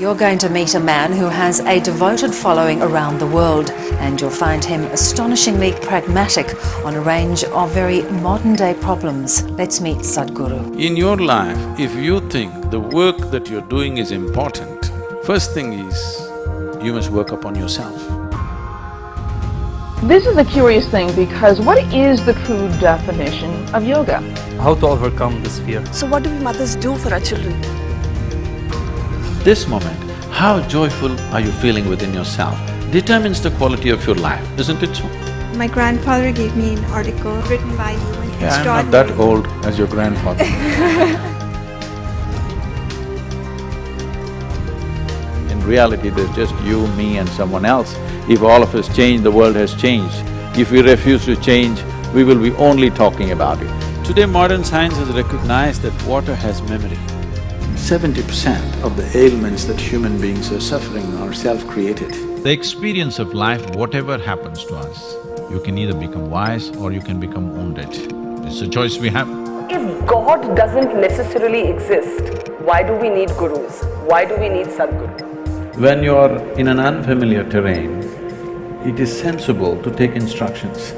You're going to meet a man who has a devoted following around the world, and you'll find him astonishingly pragmatic on a range of very modern day problems. Let's meet Sadhguru. In your life, if you think the work that you're doing is important, first thing is, you must work upon yourself. This is a curious thing because what is the true definition of yoga? How to overcome this fear. So what do we mothers do for our children? This moment, how joyful are you feeling within yourself determines the quality of your life, isn't it so? My grandfather gave me an article written by you and Yeah, I'm not that old as your grandfather. In reality, there's just you, me and someone else. If all of us change, the world has changed. If we refuse to change, we will be only talking about it. Today, modern science has recognized that water has memory. Seventy percent of the ailments that human beings are suffering are self-created. The experience of life, whatever happens to us, you can either become wise or you can become wounded. It's a choice we have. If God doesn't necessarily exist, why do we need gurus? Why do we need Sadhguru? When you're in an unfamiliar terrain, it is sensible to take instructions.